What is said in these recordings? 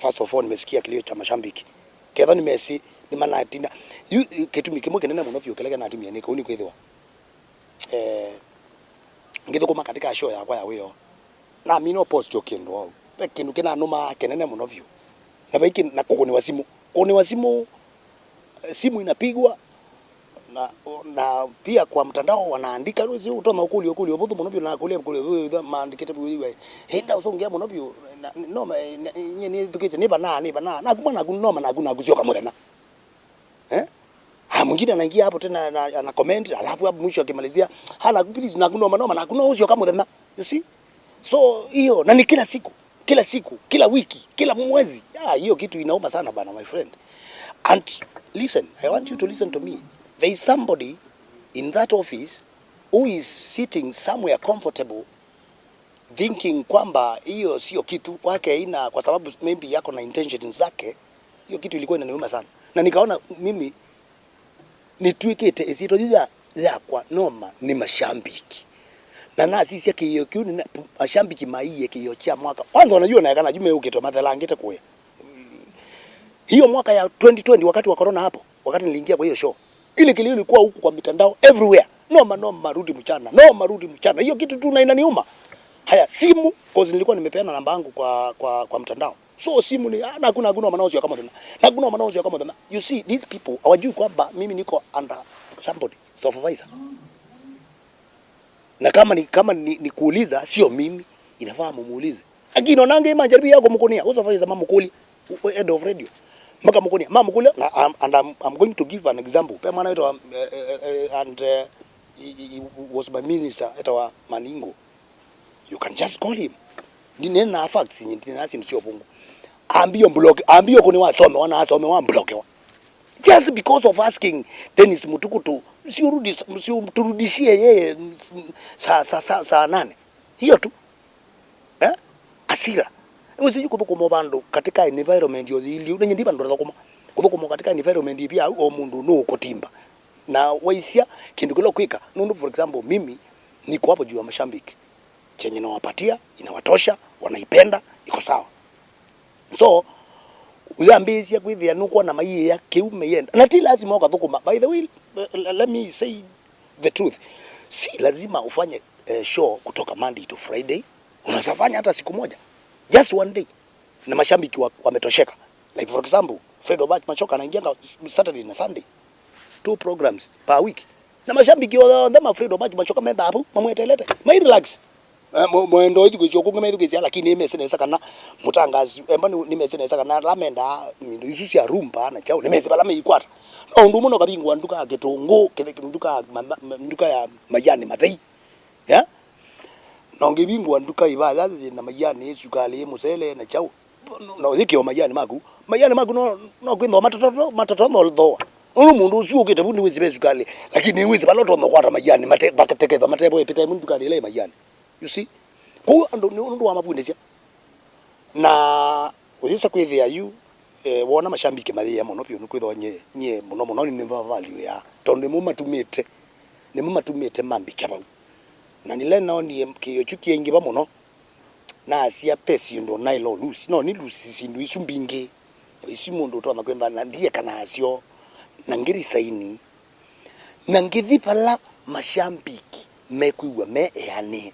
First of all nimesikia kilio cha mashambiki. Ketho ni Messi ni manatina. Yu kitu kimwe kinene mbona pio kelege na atumia ni kuni kwithwa. Eh ngithukuma katika show yakwa ya wiyo. Na mimi no post yo au. Pe kindu kina numa kinene mbona pio. Na baiki na wa simu. Kuguni wa simu eh, simu inapigwa na, na pia kwa mtandao wanaandika ruzi utoma ukuli ukuli obuthu muno na kulia kuli byo maandikite byo hita usongia muno byo no nye ni tukise ni bana ni bana na kuma na kunoma na kuna kuzio kama tena eh? Ha mwingine anaingia hapo tena ana comment alafu hapo mwisho akimalizia hana please na kunoma noma na kuna kama tena you see? So hiyo na ni kila siku kila siku kila wiki kila mwezi. Hiyo kitu inauma sana bana my friend. And listen i want you to listen to me there is somebody in that office who is sitting somewhere comfortable thinking kwamba hiyo sio kitu kwake ina kwa sababu maybe yako na intention zake. Hiyo kitu ilikuwa inaniuma sana. Na nikaona mimi nitwikite isitojuja ya yakwa noma ni mashambiki na na sisi yake kiu ni mashambiki maiye kiyo cha mwaka. Kwanza unajua na kana jume ukito mathala ngite kuya hiyo mwaka ya 2020 wakati wa corona hapo wakati niliingia kwa hiyo show ile kilio ilikuwa huku kwa mitandao everywhere. Noma noma rudi mchana. Noma rudi mchana. Hiyo kitu tu na inaniuma. Haya simu cause nilikuwa nimepeana namba yangu kwa kwa kwa mtandao. So simu ni na kuna kuna manaozi kama tena na kuna manaozi kama tena you see these people hawajui kwamba mimi niko under somebody supervisor. Na kama ni kama ni, ni kuuliza sio mimi. Inafaa mumuulize. Lakini onange majaribu yako mkonia Usafanye mama mamukuli head of radio mpaka mkoni mama mkuli na and I'm, I'm going to give an example. Pe mwana wetu uh, uh, and uh, he, he was my minister etawa Maningo. You can just call him. Ndine na facts nyinti nasi sio pungu ambio block ambio kuni wasome wana asome wa block wa. Just because of asking Dennis Mutukutu si urudi si turudishie yeye saa saa saa sa nane. Hiyo tu. Eh? Asira usiji kuthukuma bandu katika environment yo ili unenye ndiba ndo thukuma kuthukuma katika environment pia o mundu no kutimba na waisia kindu kilo kwika. Nundu for example mimi niko hapo juu ya mashambiki. Chenye nawapatia inawatosha, wanaipenda, iko sawa. So uyambisia kwithia nukwa na maiye ya kiume yenda. Na ti lazima ukathukuma. By the way, let me say the truth, si lazima ufanye uh, show kutoka Monday to Friday. Unaweza hata siku moja, just one day, na mashambiki wametosheka. Wa like for example, Fred Obach Machoka anaingia Saturday na Sunday, two programs per week, na mashambiki wa them Fred Obach Machoka menda hapo mamwetelete my relax. Mwendo ithu gĩcio kũngĩ methu gĩcia lakini nĩmese nesa kana mtangazi emba nĩmese nesa kana lamenda mindo isu cia rumba na chao nĩmese bala meikwata au ndu mũno kabingwa nduka ya kile nduka ya majani mathei ya no ngĩbingwa nduka ibaya na majani sukali musele na chao no thikio majani maku majani maku no no kwitho matoto matoto no thoa Ulu mundu ucio ukite bundi wizi besukali lakini wizi baloto no kwata majani mate bakateketha matebo epita mundu kali ile majani you see? Ku ando ni undu wa mabundisha na uthisa kwithia yu eh, wona mashambiki mathia muno pio nukwithwa nye nye muno muno ni ni value ya. Tondu mu matumite ni mu matumite mambicha bau na nile no ni engi ba mono. Na asia pesi ndo na ilo lusi. No ni lusi sindu isu mbingi isu mundu na kwenda na ndie kana asio. Na ngiri saini. Na ngithi pala mashambiki mekuigwa me yani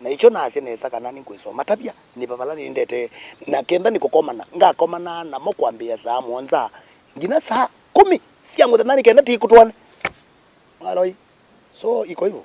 na icho nase nesa kana ninkwisoma tabia ni pala ni ndete. Na kenda nikukomana ngakomana namo kwambia saa mwonza ngina saa kumi. Sia muthenya ni kenda tikutwane aroi so iko hivyo